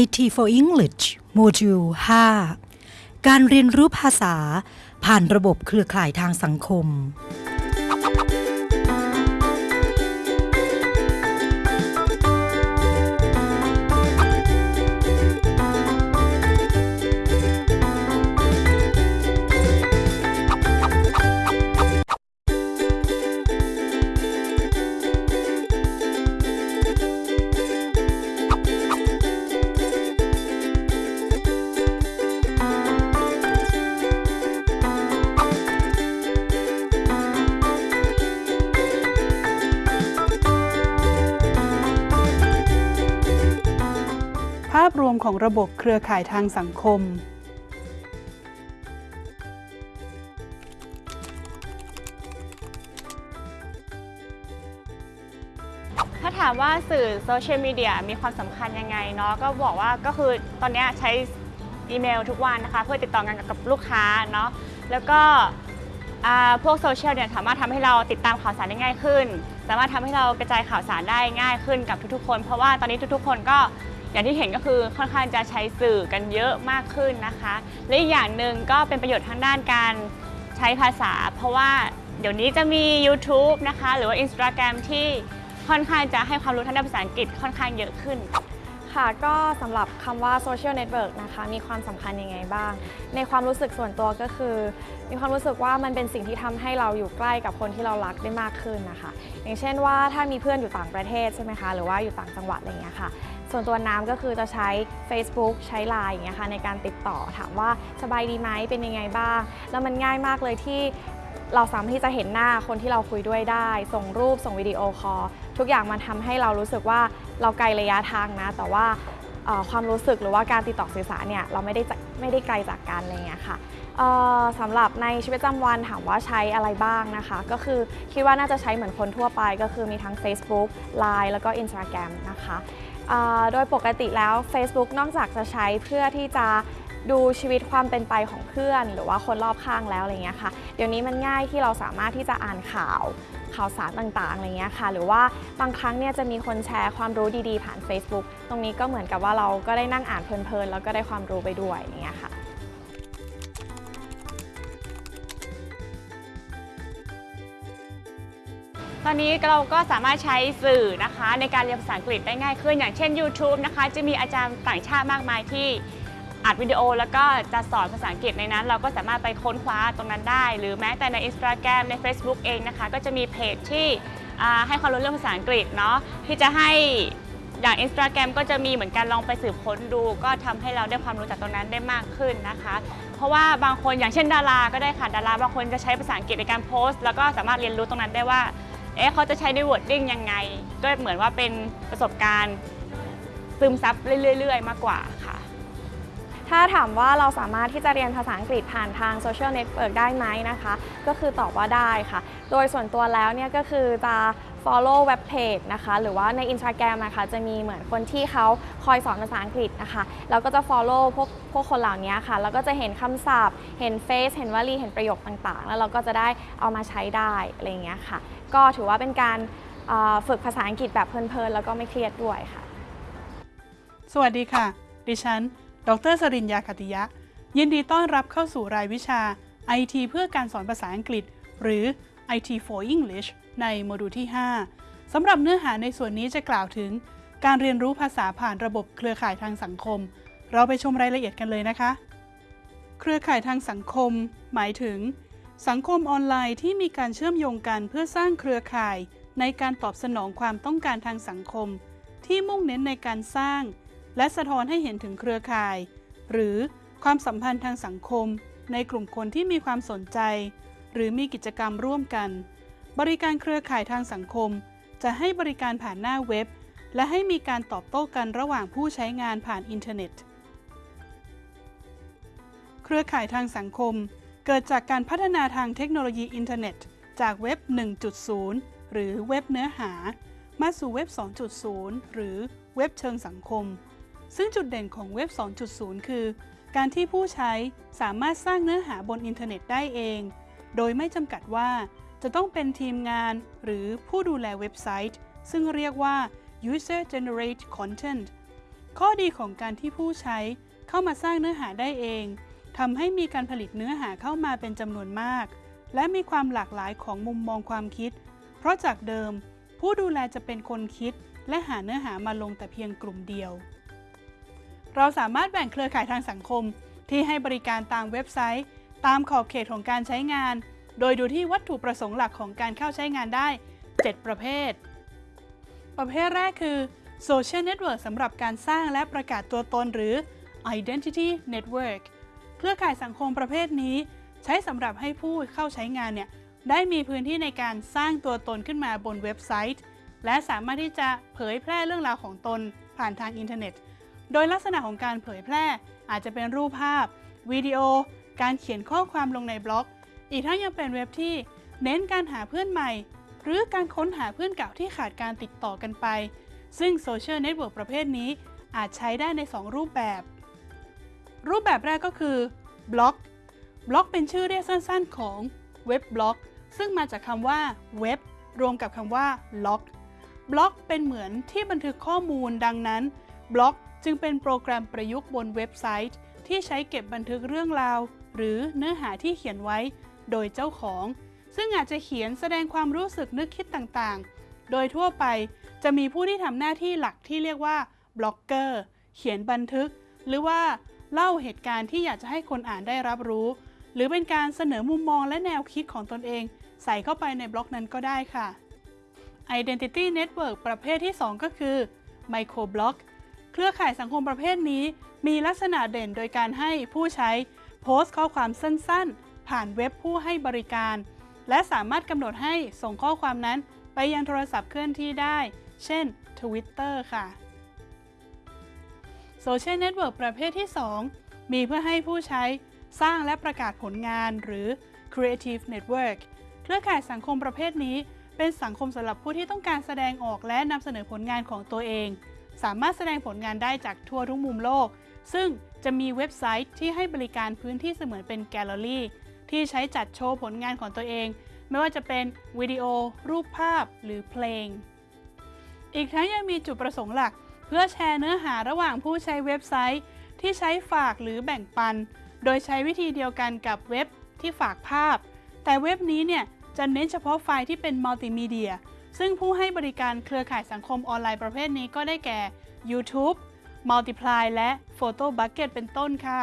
IT for English โมดูล 5 การเรียนรู้ภาษาผ่านระบบเครือข่ายทางสังคม ของระบบเครือข่ายทางสังคม ถ้าถามว่าสื่อโซเชียลมีเดียมีความสำคัญยังไงเนาะก็บอกว่าก็คือตอนนี้ใช้อีเมลทุกวันนะคะ เพื่อติดต่องานกับลูกค้าเนาะแล้วก็พวกโซเชียลเนี่ยสามารถทำให้เราติดตามข่าวสารได้ง่ายขึ้น สามารถทำให้เรากระจายข่าวสารได้ง่ายขึ้นกับทุกๆคน เพราะว่าตอนนี้ทุกๆ คนก็ อย่างที่เห็นก็คือค่อนข้างจะใช้สื่อกันเยอะมากขึ้นนะคะ และอีกอย่างหนึ่งก็เป็นประโยชน์ทางด้านการใช้ภาษา เพราะว่าเดี๋ยวนี้จะมี YouTube นะคะ หรือว่า Instagram ที่ค่อนข้างจะให้ความรู้ทางด้านภาษาอังกฤษค่อนข้างเยอะขึ้นค่ะก็สำหรับคำว่า social network นะคะ มีความสำคัญยังไงบ้าง ในความรู้สึกส่วนตัวก็คือ มีความรู้สึกว่ามันเป็นสิ่งที่ทำให้เราอยู่ใกล้กับคนที่เรารักได้มากขึ้นนะคะ อย่างเช่นว่าถ้ามีเพื่อนอยู่ต่างประเทศใช่ไหมคะ หรือว่าอยู่ต่างจังหวัดอะไรเงี้ยค่ะ ส่วนตัวน้ำก็คือจะใช้ Facebook ใช้ Line อย่างเงี้ยค่ะในการติดต่อถามว่าสบายดีไหมเป็นยังไงบ้าง แล้วมันง่ายมากเลยที่เราสามารถที่จะเห็นหน้าคนที่เราคุยด้วยได้ ส่งรูปส่งวิดีโอคอลทุกอย่างมันทำให้เรารู้สึกว่าเราไกลระยะทางนะ แต่ว่าความรู้สึกหรือว่าการติดต่อสื่อสารเนี่ยเราไม่ได้ไม่ได้ไกลจากกันอะไรเงี้ยค่ะสำหรับในชีวิตประจำวันถามว่าใช้อะไรบ้างนะคะ ก็คือคิดว่าน่าจะใช้เหมือนคนทั่วไป ก็คือมีทั้ง Facebook Line แล้วก็ Instagram นะคะ โดยปกติแล้ว Facebook นอกจากจะใช้เพื่อที่จะดูชีวิตความเป็นไปของเพื่อน หรือว่าคนรอบข้างแล้วอะไรเงี้ยค่ะ เดี๋ยวนี้มันง่ายที่เราสามารถที่จะอ่านข่าวข่าวสารต่างๆอะไรเงี้ยค่ะ หรือว่าบางครั้งเนี่ยจะมีคนแชร์ความรู้ดีๆ ผ่าน Facebook ตรงนี้ก็เหมือนกับว่าเราก็ได้นั่งอ่านเพลินๆ แล้วก็ได้ความรู้ไปด้วยอย่างเงี้ยค่ะ ตอนนี้เราก็สามารถใช้สื่อนะคะในการเรียนภาษาอังกฤษได้ง่ายขึ้น อย่างเช่น YouTube นะคะ จะมีอาจารย์ต่างชาติมากมายที่อัดวิดีโอแล้วก็จะสอนภาษาอังกฤษในนั้น เราก็สามารถไปค้นคว้าตรงนั้นได้ หรือแม้แต่ใน Instagram ใน Facebook เองนะคะ ก็จะมีเพจที่ให้ความรู้เรื่องภาษาอังกฤษเนาะที่จะให้อย่าง Instagram ก็จะมีเหมือนกันลองไปสืบค้นดู ก็ทำให้เราได้ความรู้จากตรงนั้นได้มากขึ้นนะคะ เพราะว่าบางคนอย่างเช่นดาราก็ได้ค่ะดาราบางคนจะใช้ภาษาอังกฤษในการโพสต์ แล้วก็สามารถเรียนรู้ตรงนั้นได้ว่า เอ๊ะเขาจะใช้ใน wording ยังไง ก็เหมือนว่าเป็นประสบการณ์ซึมซับเรื่อยๆ มากกว่าค่ะ ถ้าถามว่าเราสามารถที่จะเรียนภาษาอังกฤษผ่านทาง social network ได้ไหมนะคะ ก็คือตอบว่าได้ค่ะ โดยส่วนตัวแล้วเนี่ยก็คือจะ follow เว็บเพจนะคะ หรือว่าใน Instagram นะคะ จะมีเหมือนคนที่เขาคอยสอนภาษาอังกฤษนะคะแล้วก็จะ follow พวกพวกคนเหล่านี้ค่ะ แล้วก็จะเห็นคำศัพท์ เห็น phrase เห็นวลี เห็นประโยคต่างๆ แล้วเราก็จะได้เอามาใช้ได้อะไรอย่างเงี้ยค่ะ ก็ถือว่าเป็นการฝึกภาษาอังกฤษแบบเพลินๆ แล้วก็ไม่เครียดด้วยค่ะ สวัสดีค่ะ ดิฉัน ดรสรินยาคติยะ ยินดีต้อนรับเข้าสู่รายวิชา IT เพื่อการสอนภาษาอังกฤษ หรือ IT for English ในโมดูลที่ 5 สำหรับเนื้อหาในส่วนนี้จะกล่าวถึง การเรียนรู้ภาษาผ่านระบบเครือข่ายทางสังคม เราไปชมรายละเอียดกันเลยนะคะ เครือข่ายทางสังคม หมายถึง สังคมออนไลน์ที่มีการเชื่อมโยงกันเพื่อสร้างเครือข่าย ในการตอบสนองความต้องการทางสังคม ที่มุ่งเน้นในการสร้าง และสะท้อนให้เห็นถึงเครือข่าย หรือความสัมพันธ์ทางสังคม ในกลุ่มคนที่มีความสนใจ หรือมีกิจกรรมร่วมกัน บริการเครือข่ายทางสังคม จะให้บริการผ่านหน้าเว็บ และให้มีการตอบโต้กันระหว่างผู้ใช้งานผ่านอินเทอร์เน็ต เครือข่ายทางสังคม เกิดจากการพัฒนาทางเทคโนโลยีอินเทอร์เน็ต จากเว็บ 1.0 หรือเว็บเนื้อหา มาสู่เว็บ 2.0 หรือเว็บเชิงสังคม ซึ่งจุดเด่นของเว็บ 2.0 คือ การที่ผู้ใช้สามารถสร้างเนื้อหาบนอินเทอร์เน็ตได้เอง โดยไม่จำกัดว่า จะต้องเป็นทีมงานหรือผู้ดูแลเว็บไซต์ ซึ่งเรียกว่า user generate content ข้อดีของการที่ผู้ใช้เข้ามาสร้างเนื้อหาได้เองทำให้มีการผลิตเนื้อหาเข้ามาเป็นจำนวนมาก และมีความหลากหลายของมุมมองความคิด เพราะจากเดิม ผู้ดูแลจะเป็นคนคิด และหาเนื้อหามาลงแต่เพียงกลุ่มเดียว เราสามารถแบ่งเครือข่ายทางสังคม ที่ให้บริการตามเว็บไซต์ ตามขอบเขตของการใช้งาน โดยดูที่วัตถุประสงค์หลักของการเข้าใช้งานได้ 7 ประเภท ประเภทแรกคือ Social Network สำหรับการสร้างและประกาศตัวตนหรือ Identity Network เครือข่ายสังคมประเภทนี้ ใช้สำหรับให้ผู้เข้าใช้งานเนี่ยได้มีพื้นที่ในการสร้างตัวตนขึ้นมาบนเว็บไซต์ และสามารถที่จะเผยแพร่เรื่องราวของตนผ่านทางอินเทอร์เน็ต โดยลักษณะของการเผยแพร่อาจจะเป็นรูปภาพ วิดีโอ การเขียนข้อความลงในบล็อก อีกทั้งยังเป็นเว็บที่เน้นการหาเพื่อนใหม่ หรือการค้นหาเพื่อนเก่าที่ขาดการติดต่อกันไป ซึ่ง social network ประเภทนี้อาจใช้ได้ใน 2 รูปแบบ รูปแบบแรกก็คือบล็อกบล็อกเป็นชื่อเรียกสั้นๆ ของเว็บบล็อก ซึ่งมาจากคำว่าเว็บรวมกับคำว่า log บล็อกเป็นเหมือนที่บันทึกข้อมูลดังนั้นบล็อกจึงเป็นโปรแกรมประยุกต์บนเว็บไซต์ ที่ใช้เก็บบันทึกเรื่องราว หรือเนื้อหาที่เขียนไว้ โดยเจ้าของ ซึ่งอาจจะเขียนแสดงความรู้สึกนึกคิดต่างๆ โดยทั่วไปจะมีผู้ที่ทำหน้าที่หลักที่เรียกว่าบล็อกเกอร์ เขียนบันทึก หรือว่าเล่าเหตุการณ์ที่อยากจะให้คนอ่านได้รับรู้ หรือเป็นการเสนอมุมมองและแนวคิดของตนเอง ใส่เข้าไปในบล็อกนั้นก็ได้ค่ะ Identity Network ประเภทที่ 2 ก็คือ Microblog เครือข่ายสังคมประเภทนี้ มีลักษณะเด่นโดยการให้ผู้ใช้โพสต์ข้อความสั้นๆ ผ่านเว็บผู้ให้บริการ และสามารถกำหนดให้ส่งข้อความนั้น ไปยังโทรศัพท์เคลื่อนที่ได้ เช่น Twitter ค่ะ social network ประเภทที่ 2 มีเพื่อให้ผู้ใช้สร้างและประกาศผลงานหรือ Creative Network เครือข่ายสังคมประเภทนี้เป็นสังคมสำหรับผู้ที่ต้องการแสดงออกและนำเสนอผลงานของตัวเอง สามารถแสดงผลงานได้จากทั่วทุกมุมโลก ซึ่งจะมีเว็บไซต์ที่ให้บริการพื้นที่เสมือนเป็นแกลเลอรี่ ที่ใช้จัดโชว์ผลงานของตัวเอง ไม่ว่าจะเป็นวิดีโอ รูปภาพหรือเพลง อีกทั้งยังมีจุดประสงค์หลัก เพื่อแชร์เนื้อหาระหว่างผู้ใช้เว็บไซต์ ที่ใช้ฝากหรือแบ่งปัน โดยใช้วิธีเดียวกันกับเว็บที่ฝากภาพ แต่เว็บนี้เนี่ยจะเน้นเฉพาะไฟล์ที่เป็นมัลติมีเดียซึ่งผู้ให้บริการเครือข่ายสังคมออนไลน์ประเภทนี้ก็ได้แก่ YouTube Multiply และ Photo Bucket เป็นต้นค่ะ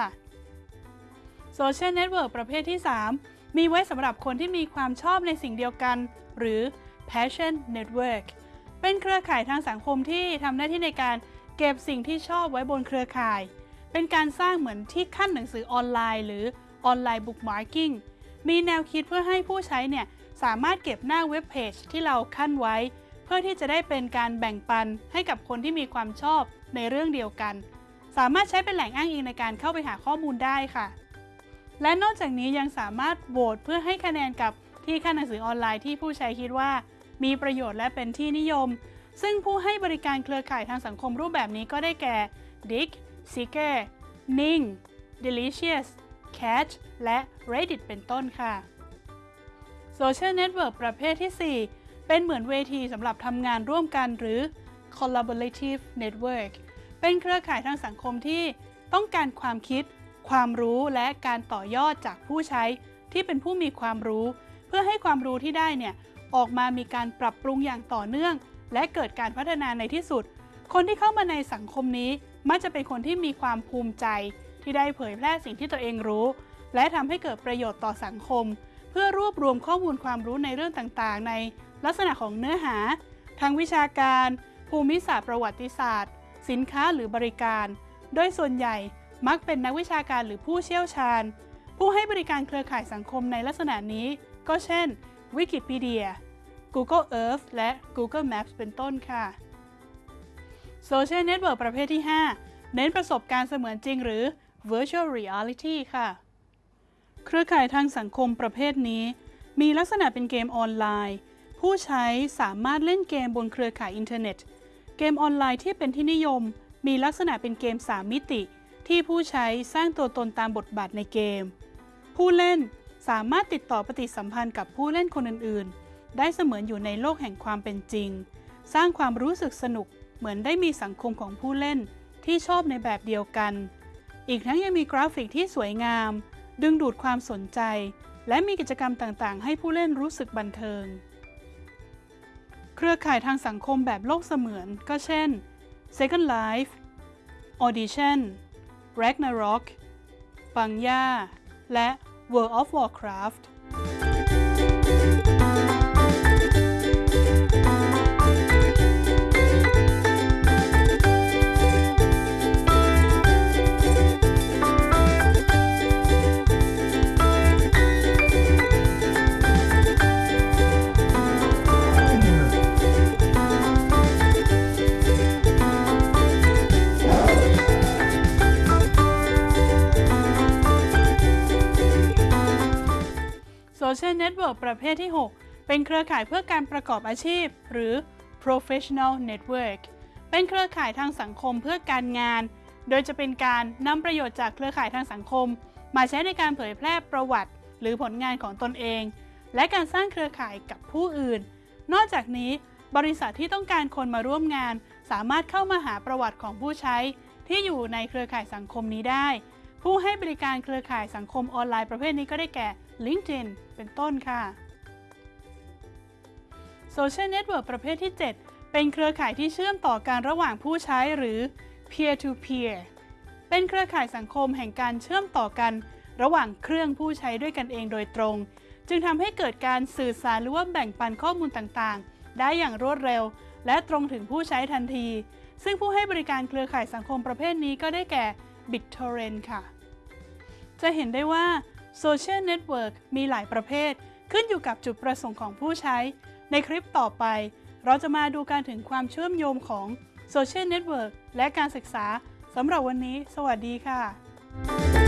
Social Network ประเภทที่ 3 มีไว้สำหรับคนที่มีความชอบในสิ่งเดียวกัน หรือ Passion Network เป็นเครือข่ายทางสังคมที่ทำหน้าที่ในการเก็บสิ่งที่ชอบไว้บนเครือข่าย เป็นการสร้างเหมือนที่คั่นหนังสือออนไลน์ หรือ online bookmarking มีแนวคิดเพื่อให้ผู้ใช้เนี่ยสามารถเก็บหน้าเว็บเพจที่เราคั่นไว้ เพื่อที่จะได้เป็นการแบ่งปันให้กับคนที่มีความชอบในเรื่องเดียวกัน สามารถใช้เป็นแหล่งอ้างอิงในการเข้าไปหาข้อมูลได้ค่ะ และนอกจากนี้ยังสามารถโหวตเพื่อให้คะแนนกับที่คั่นหนังสือออนไลน์ที่ผู้ใช้คิดว่า มีประโยชน์และเป็นที่นิยม ซึ่งผู้ให้บริการเครือข่ายทางสังคมรูปแบบนี้ก็ได้แก่ Dick, Seeker, Ning, Delicious, Catch และ Reddit เป็นต้นค่ะ Social Network ประเภทที่ 4 เป็นเหมือนเวทีสำหรับทำงานร่วมกันหรือ Collaborative Network เป็นเครือข่ายทางสังคมที่ต้องการความคิด ความรู้และการต่อยอดจากผู้ใช้ที่เป็นผู้มีความรู้ เพื่อให้ความรู้ที่ได้เนี่ยออกมามีการปรับปรุงอย่างต่อเนื่อง และเกิดการพัฒนาในที่สุด คนที่เข้ามาในสังคมนี้ มักจะเป็นคนที่มีความภูมิใจ ที่ได้เผยแพร่สิ่งที่ตัวเองรู้ และทำให้เกิดประโยชน์ต่อสังคม เพื่อรวบรวมข้อมูลความรู้ในเรื่องต่างๆ ในลักษณะของเนื้อหา ทางวิชาการ ภูมิศาสตร์ประวัติศาสตร์ สินค้าหรือบริการ โดยส่วนใหญ่ มักเป็นนักวิชาการหรือผู้เชี่ยวชาญ ผู้ให้บริการเครือข่ายสังคมในลักษณะนี้ ก็เช่น Wikipedia Google Earth และ Google Maps เป็นต้นค่ะ Social Network ประเภทที่ 5 เน้นประสบการณ์เสมือนจริงหรือ Virtual Reality ค่ะ เครือข่ายทางสังคมประเภทนี้ มีลักษณะเป็นเกมออนไลน์ ผู้ใช้สามารถเล่นเกมบนเครือข่ายอินเทอร์เน็ต เกมออนไลน์ที่เป็นที่นิยม มีลักษณะเป็นเกม 3 มิติ ที่ผู้ใช้สร้างตัวตนตามบทบาทในเกม ผู้เล่นสามารถติดต่อปฏิสัมพันธ์กับผู้เล่นคนอื่น ๆ ได้เสมือนอยู่ในโลกแห่งความเป็นจริง สร้างความรู้สึกสนุกเหมือนได้มีสังคมของผู้เล่นที่ชอบในแบบเดียวกัน อีกทั้งยังมีกราฟิกที่สวยงาม ดึงดูดความสนใจ และมีกิจกรรมต่างๆ ให้ผู้เล่นรู้สึกบันเทิง เครือข่ายทางสังคมแบบโลกเสมือนก็เช่น Second Life Audition Ragnarok ปังย่า และ World of Warcraft Network ประเภทที่ 6 เป็นเครือข่ายเพื่อการประกอบอาชีพ หรือ Professional Network เป็นเครือข่ายทางสังคมเพื่อการงาน โดยจะเป็นการนำประโยชน์จากเครือข่ายทางสังคม มาใช้ในการเผยแพร่ประวัติ หรือผลงานของตนเอง และการสร้างเครือข่ายกับผู้อื่น นอกจากนี้ บริษัทที่ต้องการคนมาร่วมงาน สามารถเข้ามาหาประวัติของผู้ใช้ ที่อยู่ในเครือข่ายสังคมนี้ได้ ผู้ให้บริการเครือข่ายสังคมออนไลน์ประเภทนี้ก็ได้แก่ LinkedIn เป็นต้นค่ะ Social Network ประเภทที่ 7 เป็นเครือข่ายที่เชื่อมต่อการระหว่างผู้ใช้หรือ peer to peer เป็นเครือข่ายสังคมแห่งการเชื่อมต่อกัน ระหว่างเครื่องผู้ใช้ด้วยกันเองโดยตรง จึงทำให้เกิดการสื่อสารหรือว่าแบ่งปันข้อมูลต่างๆ ได้อย่างรวดเร็ว และตรงถึงผู้ใช้ทันที ซึ่งผู้ให้บริการเครือข่ายสังคมประเภทนี้ก็ได้แก่ BitTorrent ค่ะ จะเห็นได้ว่า Social Network มีหลายประเภท ขึ้นอยู่กับจุดประสงค์ของผู้ใช้ ในคลิปต่อไป เราจะมาดูการถึงความเชื่อมโยงของ Social Network และการศึกษาสำหรับวันนี้ สวัสดีค่ะ